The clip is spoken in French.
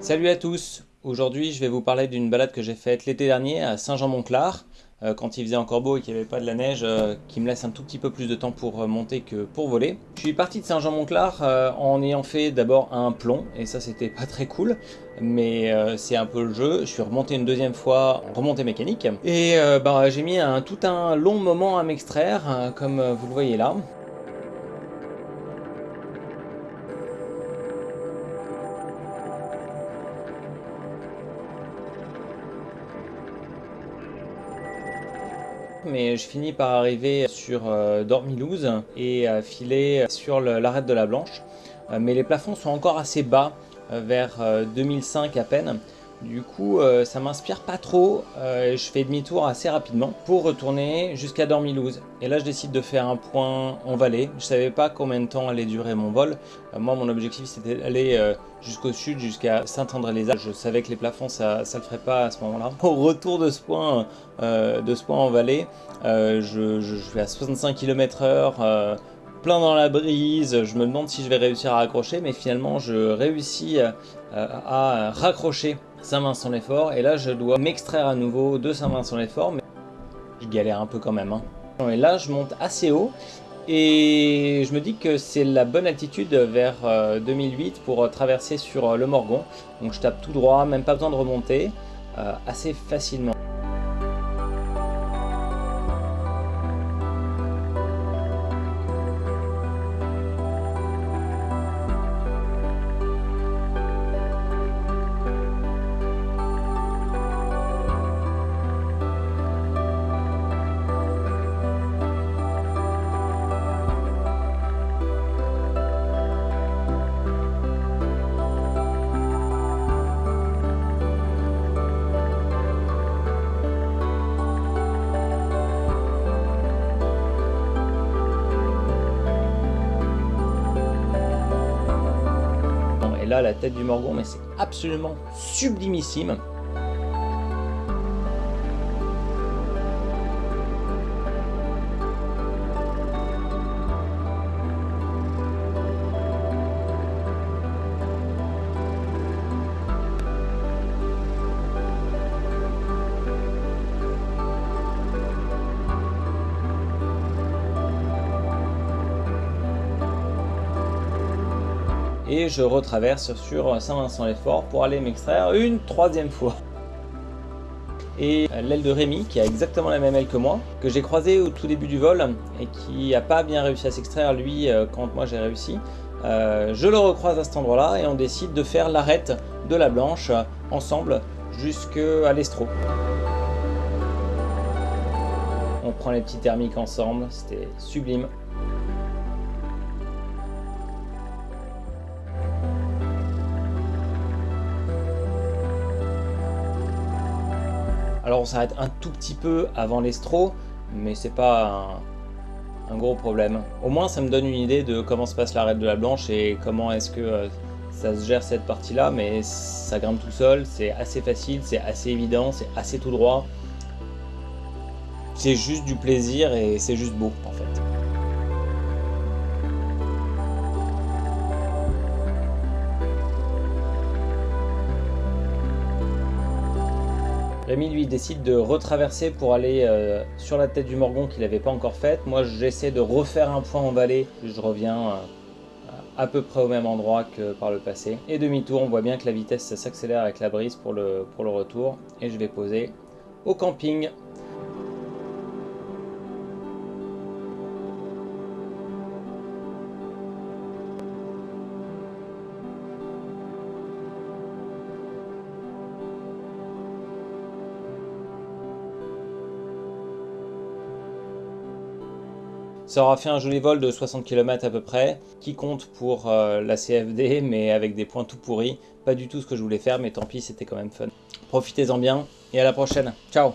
Salut à tous Aujourd'hui je vais vous parler d'une balade que j'ai faite l'été dernier à Saint-Jean-Montclar euh, quand il faisait encore beau et qu'il n'y avait pas de la neige euh, qui me laisse un tout petit peu plus de temps pour euh, monter que pour voler. Je suis parti de Saint-Jean-Montclar en ayant fait d'abord un plomb et ça c'était pas très cool mais c'est un peu le jeu. Je suis remonté une deuxième fois en remontée mécanique et bah, j'ai mis un, tout un long moment à m'extraire comme vous le voyez là. Mais je finis par arriver sur euh, Dormilouse et filer sur l'arête de la Blanche. Euh, mais les plafonds sont encore assez bas, euh, vers 2005 à peine. Du coup, ça m'inspire pas trop. je fais demi-tour assez rapidement pour retourner jusqu'à Dormilouse. Et là, je décide de faire un point en vallée. Je savais pas combien de temps allait durer mon vol. moi, mon objectif, c'était d'aller jusqu'au sud, jusqu'à Saint-André-les-Alpes. Je savais que les plafonds, ça ne le ferait pas à ce moment-là. Au retour de ce point, euh, de ce en vallée, euh, je, vais à 65 km h plein dans la brise, je me demande si je vais réussir à raccrocher, mais finalement je réussis euh, à raccrocher Saint-Vincent-les-Forts, et là je dois m'extraire à nouveau de Saint-Vincent-les-Forts, mais je galère un peu quand même. Hein. Et là je monte assez haut, et je me dis que c'est la bonne altitude vers 2008 euh, pour euh, traverser sur euh, le Morgon. Donc je tape tout droit, même pas besoin de remonter, assez facilement. Là la tête du Morgon, mais c'est absolument sublimissime. Et je retraverse sur Saint-Vincent-les-Forts pour aller m'extraire une troisième fois. Et l'aile de Rémi, qui a exactement la même aile que moi, que j'ai croisé au tout début du vol et qui n'a pas bien réussi à s'extraire lui euh, quand moi j'ai réussi, euh, je le recroise à cet endroit-là et on décide de faire l'arête de la blanche ensemble jusqu'à l'estro. On prend les petits thermiques ensemble, c'était sublime. Alors on s'arrête un tout petit peu avant l'estro, mais c'est pas un, gros problème. Au moins ça me donne une idée de comment se passe l'arête de la blanche et comment est-ce que euh, ça se gère cette partie-là, mais ça grimpe tout seul, c'est assez facile, c'est assez évident, c'est assez tout droit. C'est juste du plaisir et c'est juste beau en fait. Rémi lui décide de retraverser pour aller euh, sur la tête du Morgon qu'il n'avait pas encore faite. Moi j'essaie de refaire un point en vallée, je reviens euh, à peu près au même endroit que par le passé. Et demi-tour, on voit bien que la vitesse s'accélère avec la brise pour le, pour le retour. Et je vais poser au camping Ça aura fait un joli vol de 60 km à peu près, qui compte pour euh, la CFD, mais avec des points tout pourris. Pas du tout ce que je voulais faire, mais tant pis, c'était quand même fun. Profitez-en bien, et à la prochaine. Ciao